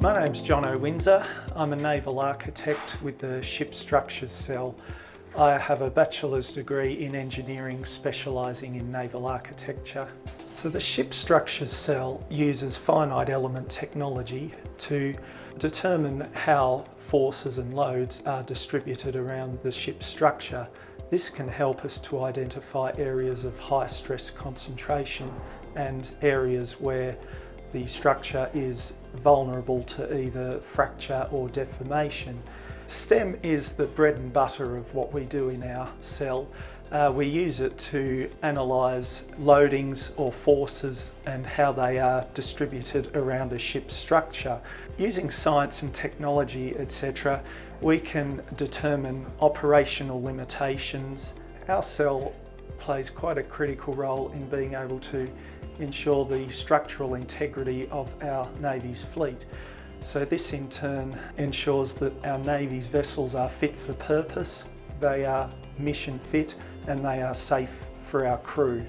name's John O'Windsor. I'm a naval architect with the Ship Structures Cell. I have a bachelor's degree in engineering specialising in naval architecture. So the Ship Structures Cell uses finite element technology to determine how forces and loads are distributed around the ship structure. This can help us to identify areas of high stress concentration and areas where the structure is vulnerable to either fracture or deformation. STEM is the bread and butter of what we do in our cell. Uh, we use it to analyse loadings or forces and how they are distributed around a ship's structure. Using science and technology, etc., we can determine operational limitations. Our cell plays quite a critical role in being able to ensure the structural integrity of our Navy's fleet. So this in turn ensures that our Navy's vessels are fit for purpose, they are mission fit and they are safe for our crew.